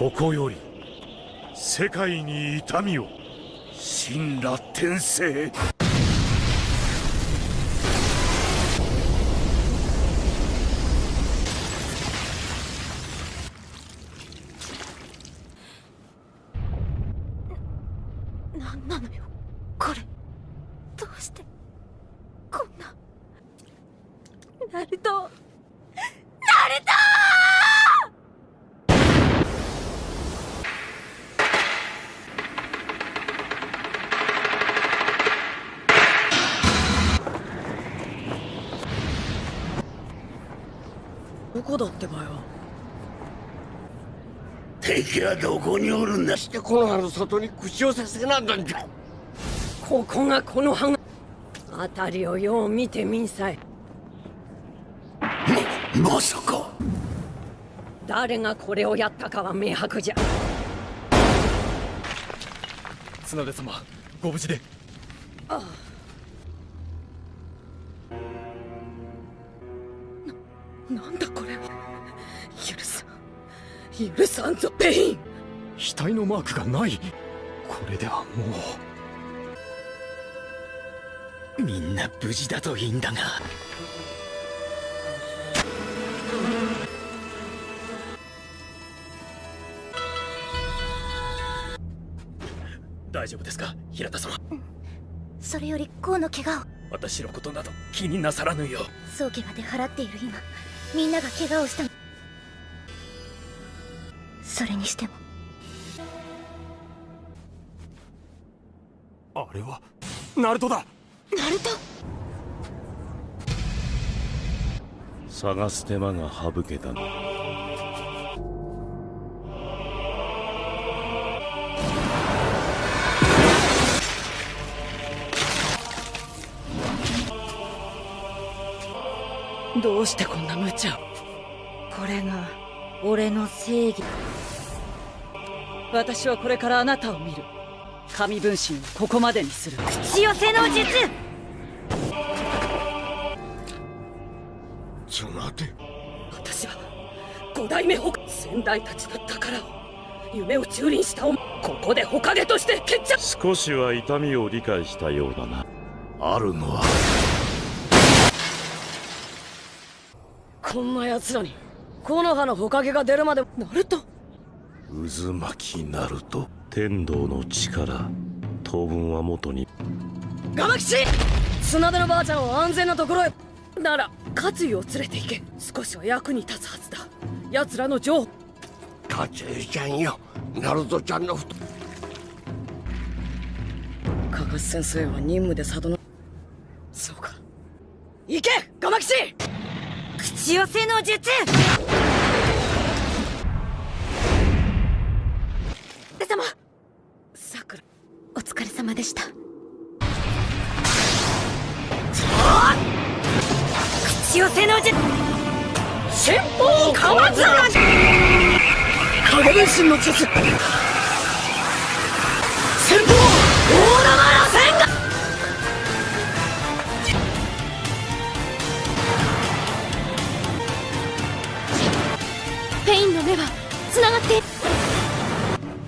ここより世界に痛みを。神羅転生何なのよこれどうしてこんなナルトナルトどこだってばよ敵はどこにおるんだしてこの葉の外に口をさせなんだんじゃ。ここがこの葉が辺りをよう見てみんさい。ままさか。誰がこれをやったかは明白じゃ。綱手様ご無事で。なんだ？許さんぞペイン。額のマークがない。これではもう。みんな無事だといいんだが。大丈夫ですか平田様？それよりコウの怪我を。私のことなど気になさらぬよ早期まで払っている今みんなが怪我をしたそれにしても。あれはナルトだ。ナルト？探す手間が省けたなどうしてこんな無茶を？これが俺の正義私はこれからあなたを見る。神分身をここまでにする。口寄せの術。ちょ待て。私は五代目ほ先代たちの宝を夢を蹂躙したおここでほかげとして決着。少しは痛みを理解したようだな。あるのは。こんな奴らに木の葉のほかげが出るまでなると渦巻きなると天道の力当分は元に。ガマキシ砂手のばあちゃんを安全なところへ。なら勝井を連れて行け。少しは役に立つはずだ。奴らの情報。カチュイちゃんよ。ナルトちゃんのふと。カカシ先生は任務で里の。そうか。行け！ガマキシ口寄せの術れ様さくらお疲れ様でした。口寄せの術先方川津影分身の術。先方大玉螺旋が。ペインの目は繋がって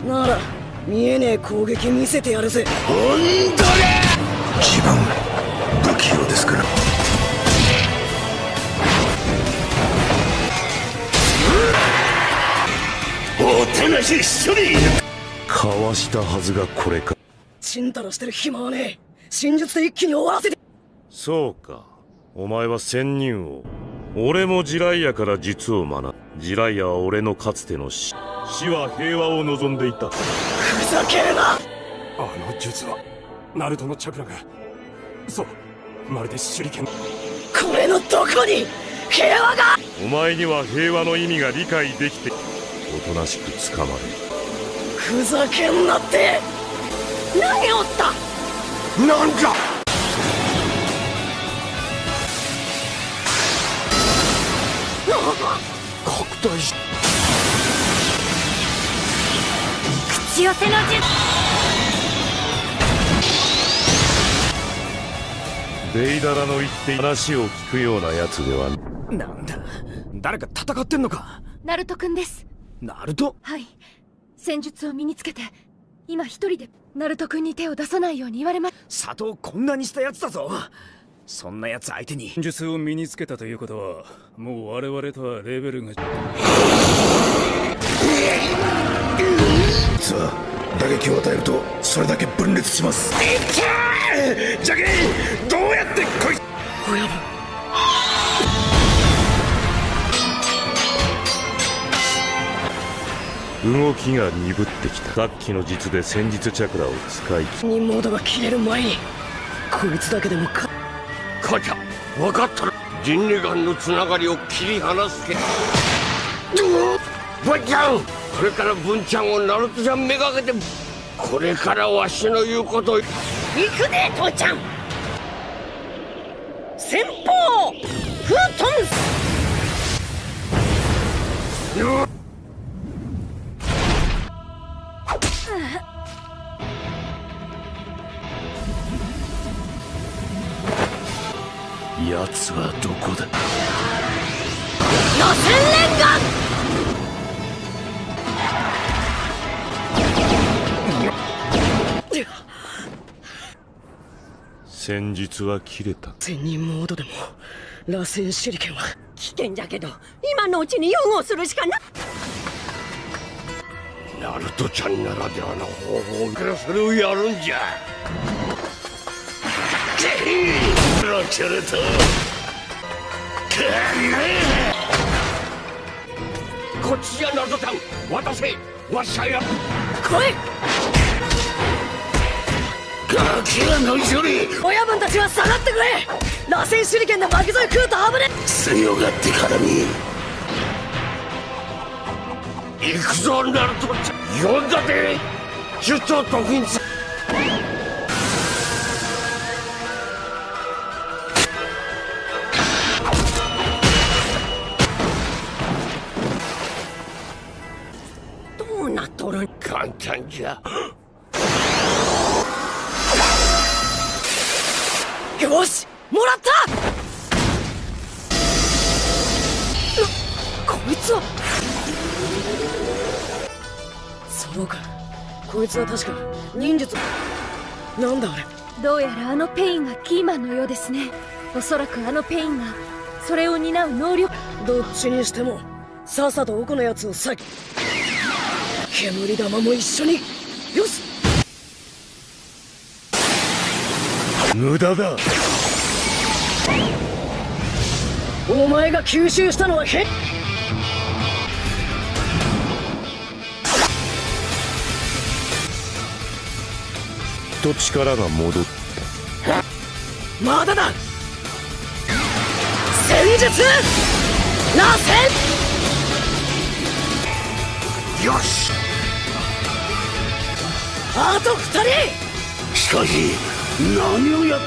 なら見えねえ攻撃見せてやるぜ。自分不器用ですから。おとなしい処理かわしたはずがこれか。ちんたらしてる暇はねえ。真術で一気に終わらせて。そうか。お前は仙人王俺もジライアから術を学ぶ。ジライアは俺のかつての死。死は平和を望んでいた。ふざけるな！あの術はナルトのチャクラが。そうまるで手裏剣。これのどこに？平和が！お前には平和の意味が理解できておとなしく捕まれふざけんなって！何をった？なんじ大し口寄せの術。ベイダラの言って話を聞くようなやつではなんだ。誰か戦ってんのか。ナルト君です。ナルト？はい。戦術を身につけて今一人でナルト君に手を出さないように言われま佐藤こんなにしたやつだぞそんなやつ相手に。戦術を身につけたということはもう我々とはレベルがさあ打撃を与えるとそれだけ分裂します。じゃけどうやってこい親分動きが鈍ってきた。さっきの術で戦術チャクラを使い切任モードが切れる前にこいつだけでもか母ちゃん。分かった。ら人類間のつながりを切り離すけ文ちゃん。これから文ちゃんをナルトちゃんめがけてこれからわしの言うこと行くで父ちゃん。先方フートン戦術は切れた。千人モードでも螺旋手裏剣は危険じゃけど今のうちに融合するしかな。ナルトちゃんならではの方法からそれをやるんじゃ。ロチョルトこっちじゃナルトちゃん。渡せわしゃや来いガキはノイ処理親分たちは下がってくれ。螺旋手裏剣で巻き添え食うと危ね強がってからに行くぞナルトちゃん。呼んだで術を得意にすそうか。こいつは確か忍術なんだあれ。どうやらあのペインがキーマンのようですね。おそらくあのペインがそれを担う能力。どっちにしてもさっさと奥のやつをさ煙玉も一緒に。よし。無駄だ。お前が吸収したのはへと力が戻ったまだだ。戦術。螺旋よし。あと二人。しかし何をやっ。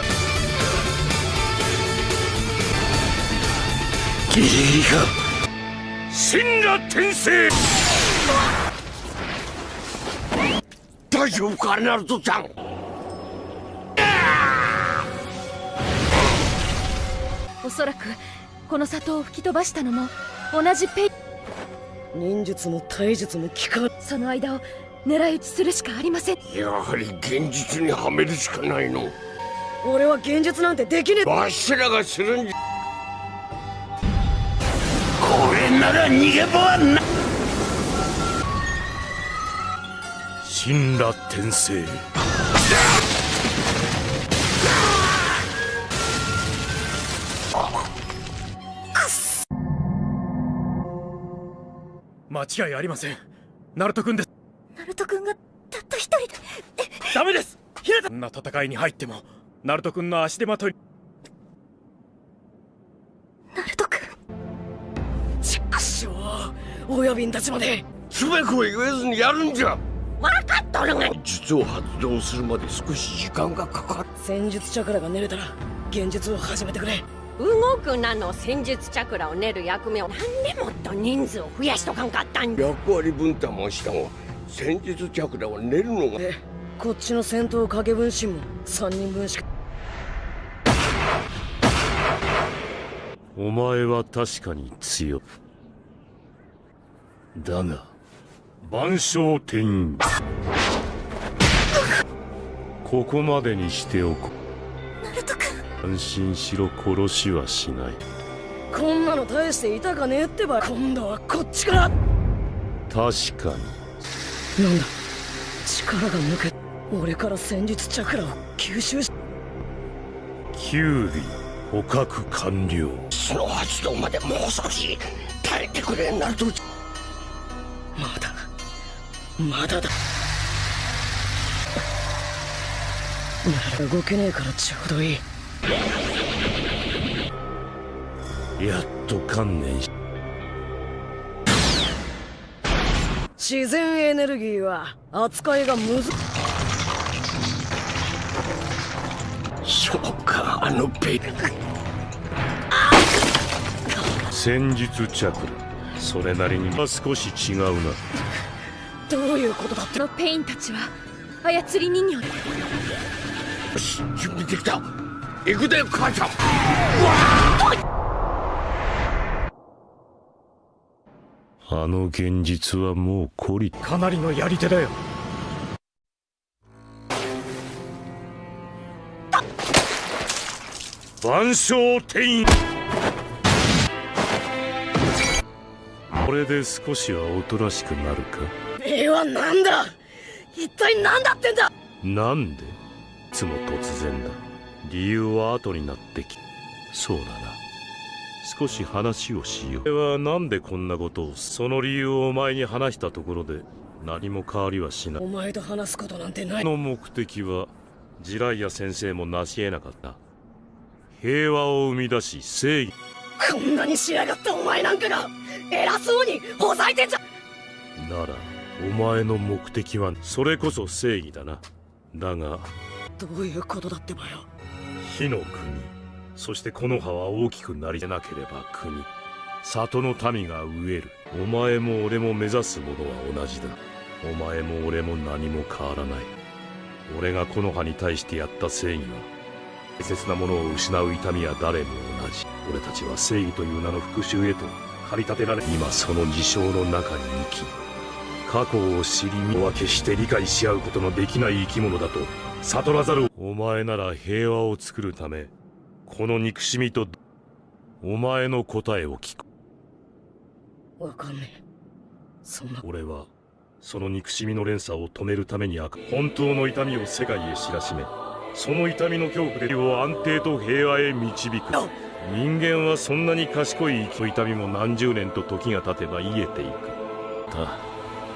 ギリギリか。神羅転生大丈夫かナルトちゃんおそらくこの里を吹き飛ばしたのも同じペイ。忍術も体術も効かん。その間を狙い撃ちするしかありません。やはり現実にはめるしかないの。俺は現実なんてできねえ。わしらがするんじゃ。これなら逃げ場はない。神羅転生間違いありません。ナルト君です。ナルト君がたった一人で。ダメです！ヒレタこんな戦いに入ってもナルト君の足手まとい。ナルト君畜生親瓶たちまで。つべこ言えずにやるんじゃ。分かっとるが。術を発動するまで少し時間がかかる。戦術チャクラが練れたら現実を始めてくれ動く名の戦術チャクラを練る役目をなんでもっと人数を増やしとかんかったん役割分担もしたが戦術チャクラを練るのが。でこっちの戦闘影分身も3人分しか。お前は確かに強い。だが万象天ここまでにしておこナルト君安心しろ殺しはしない。こんなの大していたかねえってば。今度はこっちから。確かに。なんだ。力が抜け俺から戦術チャクラを吸収し。キュウリ捕獲完了。その発動までもう少し耐えてくれナルトまだ。まだだ。なら動けねえからちょうどいいやっと観念し自然エネルギーは扱いがむずそうかあのベイ。戦術チャクラ。それなりには少し違うな。どういうことだってのペインたちは操り人形で。よし準備できた。行くで母ちゃん。あの現実はもう懲りかなりのやり手だよ。万象天これで少しはおとなしくなるか？えはなんだ？一体何だってんだ？なんで？いつも突然だ。理由は後になってき。そうだな少し話をしよう。俺はなんでこんなことをその理由をお前に話したところで何も変わりはしない。お前と話すことなんてない。の目的はジライア先生も成し得なかった。平和を生み出し正義。こんなに仕上がったお前なんかが偉そうにほざいてんじゃ。ならお前の目的はそれこそ正義だな。だがどういうことだってばよ。火の国そしてこの葉は大きくなりなければ国。里の民が飢える。お前も俺も目指すものは同じだ。お前も俺も何も変わらない。俺がこの葉に対してやった正義は大切なものを失う痛みは誰も同じ。俺たちは正義という名の復讐へと駆り立てられ今その事象の中に生き過去を知り身は決して理解し合うことのできない生き物だと悟らざる。お前なら平和を作るためこの憎しみとお前の答えを聞く。わかんねえ。そんな。俺はその憎しみの連鎖を止めるために悪本当の痛みを世界へ知らしめ。その痛みの恐怖で世を安定と平和へ導く。人間はそんなに賢い生き痛みも何十年と時が経てば癒えていく。た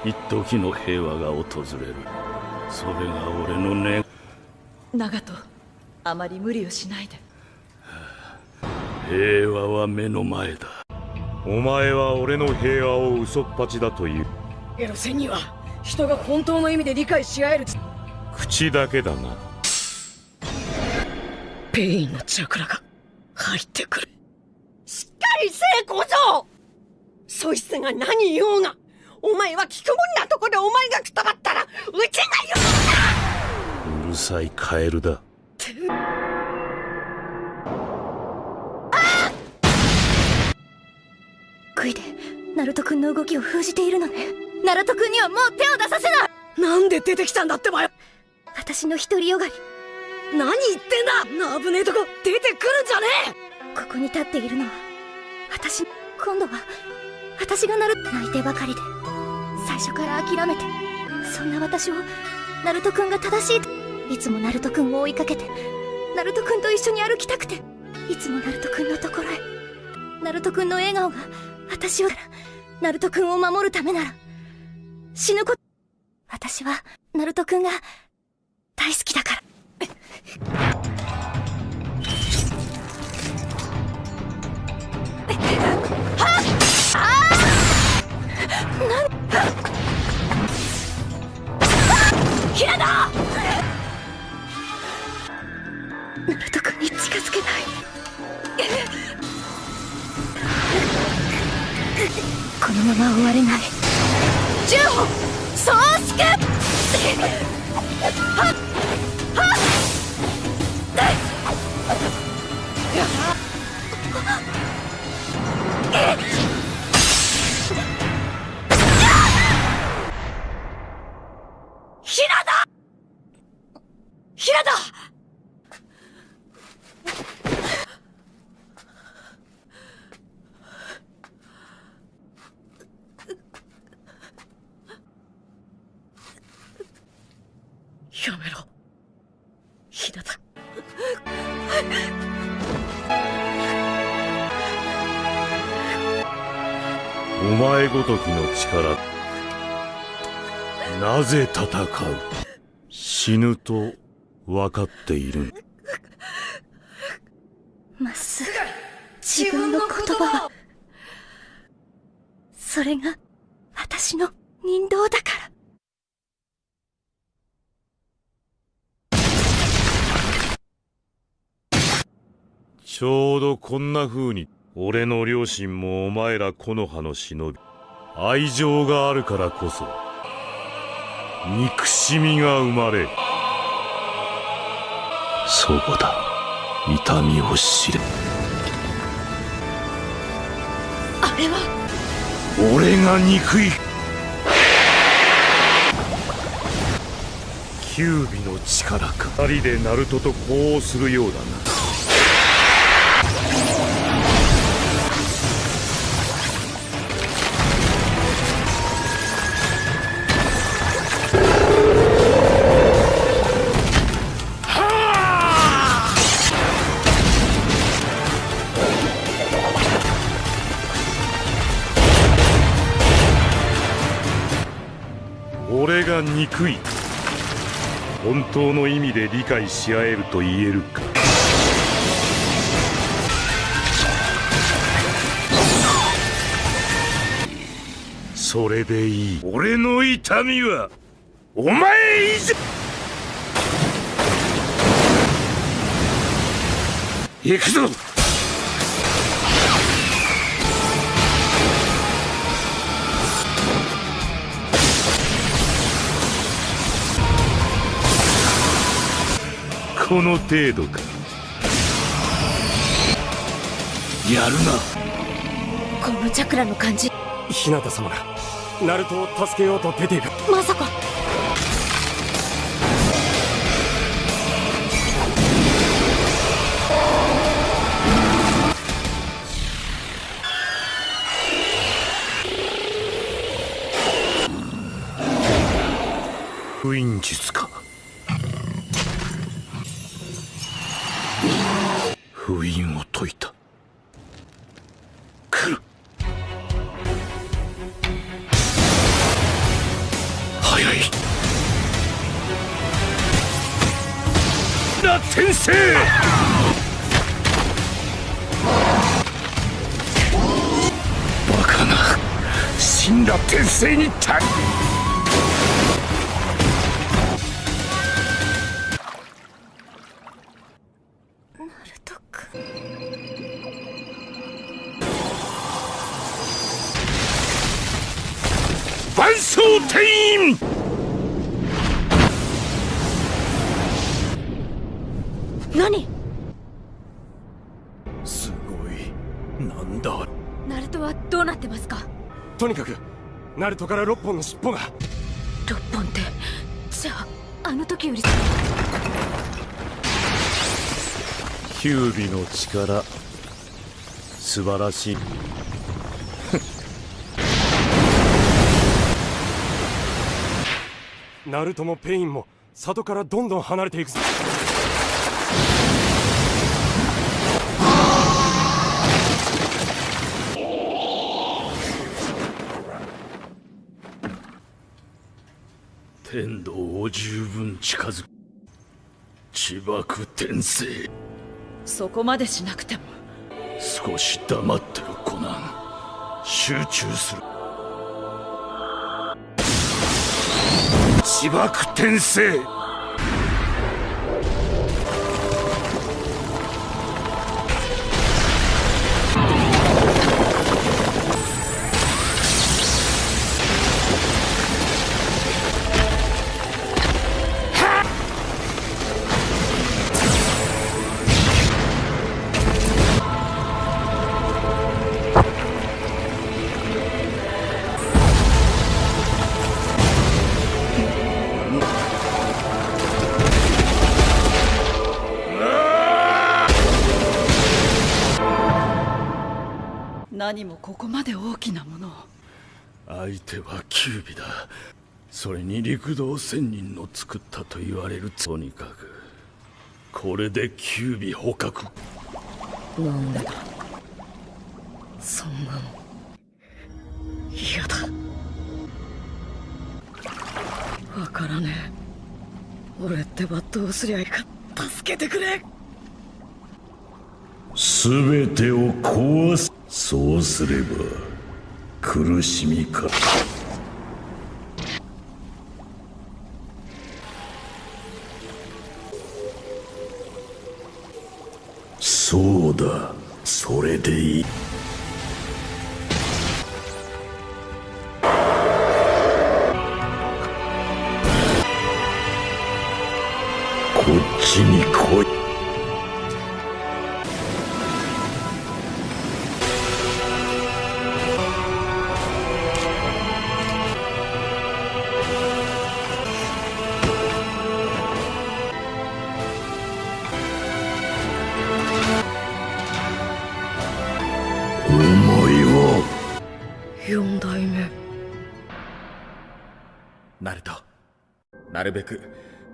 一時の平和が訪れる。それが俺の願長門あまり無理をしないで平和は目の前だ。お前は俺の平和を嘘っぱちだという。エロ仙人は人が本当の意味で理解し合える口だけだな。ペインのチャクラが入ってくる。しっかりせえ小僧そいつが何言おうが。お前は聞くもんなとこでお前がくたばったらうちが言ううるさいカエルだナルト君の動きを封じているのね。ナルト君にはもう手を出させない。なんで出てきたんだってばよ。私の独りよがり。何言ってんだ。な危ねえとこ出てくるんじゃねここに立っているのは私今度は私がナル泣いてばかりで最初から諦めてそんな私をナルト君が正しいといつもナルト君を追いかけてナルト君と一緒に歩きたくていつもナルト君のところへナルト君の笑顔が私をナルト君を守るためなら死ぬこと私はナルト君が大好きだから。ヒラだナルト君に近づけないこのまま終われない。銃を総粛はっはっ！ごときの力なぜ戦う？死ぬと分かっている。まっすぐ自分の言葉はそれが私の人道だから。ちょうどこんな風に俺の両親もお前ら木の葉の忍び愛情があるからこそ憎しみが生まれそうだ。痛みを知れ。あれは？俺が憎い。キュービの力か。二人でナルトと呼応するようだなが憎い。本当の意味で理解し合えると言えるか。それでいい。俺の痛みはお前以上。行くぞ。この程度か。やるな。このチャクラの感じ。日向様がナルトを助けようと出ていく。まさか。封印術かんだ転生にた万象天員。何？すごい。なんだ？ナルトはどうなってますか？とにかくナルトから6本の尻尾が。6本ってじゃああの時よりキュービの力素晴らしい。ナルトもペインも里からどんどん離れていくぞ天道を十分近づく。自爆転生。そこまでしなくても。少し黙ってろコナン。集中する。自爆転生何もここまで大きなもの。を相手はキュービだ。それに陸道仙人の作ったと言われる。とにかくこれで九尾捕獲。なんでだそんなの。嫌だ。わからねえ。俺ってばどうすりゃいいか。助けてくれ。全てを壊すそうすれば苦しみかそうだ。それでいい。こっちに来い。るべく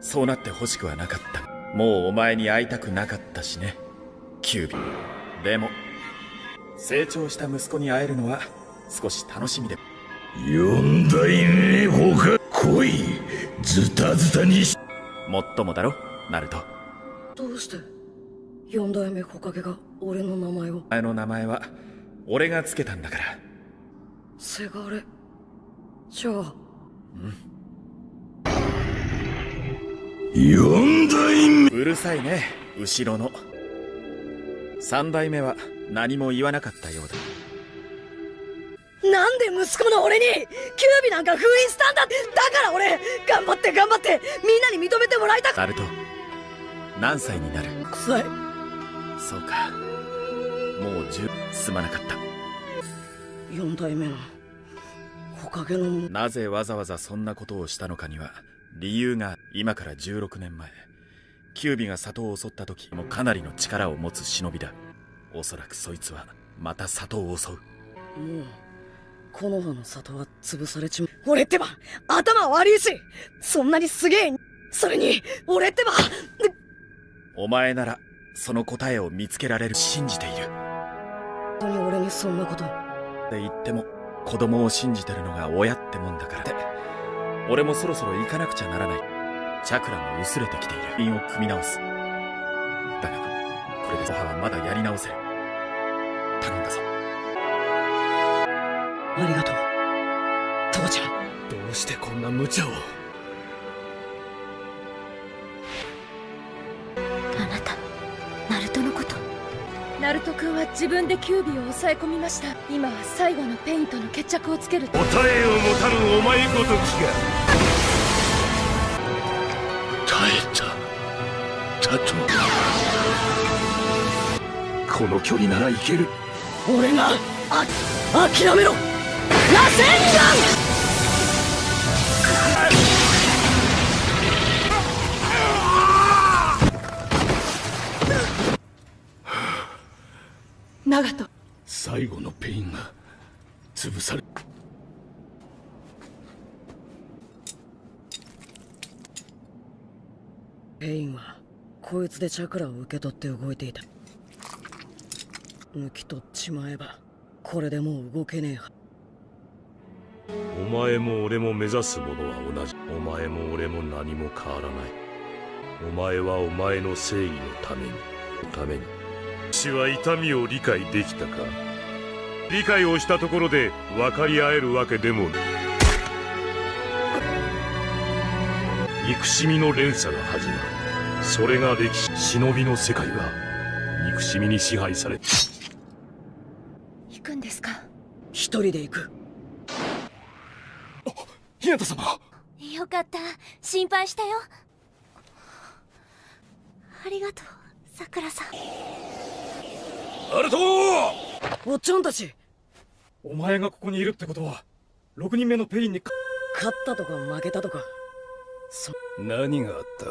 そうなってほしくはなかった。もうお前に会いたくなかったしね。キュービでも成長した息子に会えるのは少し楽しみで。四代目ほか来い。ズタズタにし。もっともだろ？ナルト。どうして？四代目火影が俺の名前を。お前の名前は俺がつけたんだから。せがれ。じゃあ四代目うるさいね後ろの。三代目は何も言わなかったようだ。なんで息子の俺にキュービなんか封印したんだ。だから俺頑張って頑張ってみんなに認めてもらいたく。ナルト何歳になる？臭いそうか。もう十すまなかった。四代目の火影の。なぜわざわざそんなことをしたのかには理由が今から16年前キュービが里を襲った時もかなりの力を持つ忍びだ。おそらくそいつはまた里を襲う。もう木の葉の里は潰されちまう。俺ってば頭悪いしそんなにすげえそれに俺ってば。お前ならその答えを見つけられる信じている。本当に俺にそんなこと。って言っても子供を信じてるのが親ってもんだからって俺もそろそろ行かなくちゃならない。チャクラも薄れてきている。因を組み直す。だがこれで母はまだやり直せる。頼んだぞ。ありがとう。父ちゃん。どうしてこんな無茶を。あなたナルトのナルト君は自分でキュービを抑え込みました。今は最後のペインとの決着をつける。答えを持たぬお前ごときが。耐えた。だ。とこの距離ならいける。俺があ諦めろ。螺旋岩いつでチャクラを受け取って動いていた。抜き取っちまえばこれでもう動けねえは。お前も俺も目指すものは同じ。お前も俺も何も変わらない。お前はお前の正義のために。ために。私は痛みを理解できたか。理解をしたところで分かり合えるわけでもない。憎しみの連鎖が始まる。それが歴史忍びの世界は憎しみに支配され行くんですか？一人で行く。日向様。よかった。心配したよ。ありがとうさくらさん。ナルト！おっちゃんたち。お前がここにいるってことは6人目のペインにか勝ったとか負けたとか。そ何があった？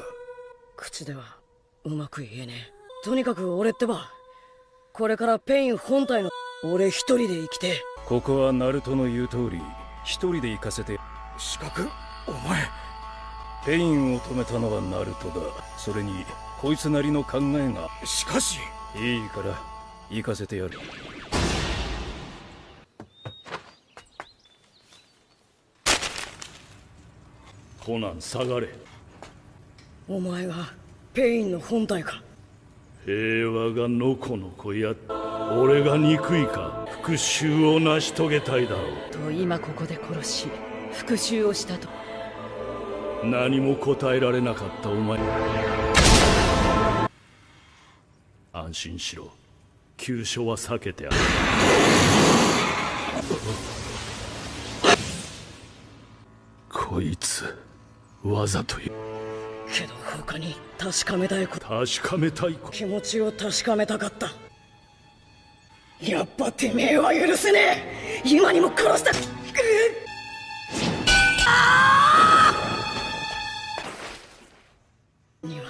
口ではうまく言えねえ。とにかく俺ってばこれからペイン本体の俺一人で生きて。ここはナルトの言う通り一人で行かせて。資格？お前。ペインを止めたのはナルトだ。それにこいつなりの考えが。しかし。いいから行かせてやる。コナン下がれお前がペインの本体か。平和がのこのこや俺が憎いか復讐を成し遂げたいだろう。と今ここで殺し復讐をしたと。何も答えられなかったお前。安心しろ。急所は避けてある。こいつわざと言うけど他に確かめたいこと。確かめたいこと。気持ちを確かめたかった。やっぱてめえは許せねえ。今にも殺した。には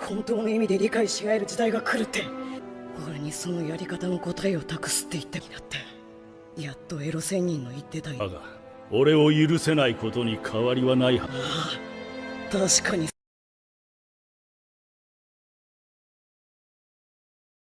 本当の意味で理解し合える時代が来るって。俺にそのやり方の答えを託すって言ってきなって。やっとエロ仙人の言ってただが俺を許せないことに変わりはないは確かに